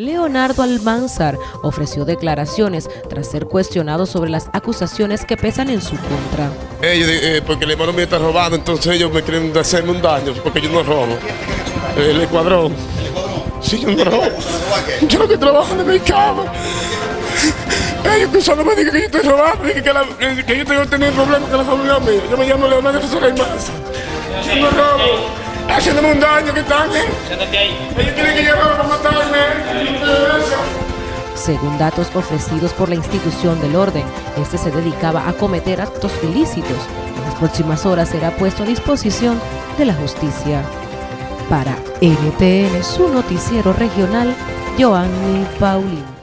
Leonardo Almanzar ofreció declaraciones tras ser cuestionado sobre las acusaciones que pesan en su contra. Ellos, eh, porque el hermano mío está robado, entonces ellos me quieren hacerme un daño porque yo no robo. El escuadrón. Sí, yo no robo. Yo lo que trabajo en el mercado. Ellos que solo me digan que yo estoy robando, que, que, la, que yo tengo que tener problemas con la familia mía. Yo me llamo Leonardo Almanzar. Yo no robo haciéndome un daño que están. Ellos quieren que yo para matarme. Según datos ofrecidos por la institución del orden, este se dedicaba a cometer actos ilícitos. En las próximas horas será puesto a disposición de la justicia. Para NTN, su noticiero regional, Joanny Paulino.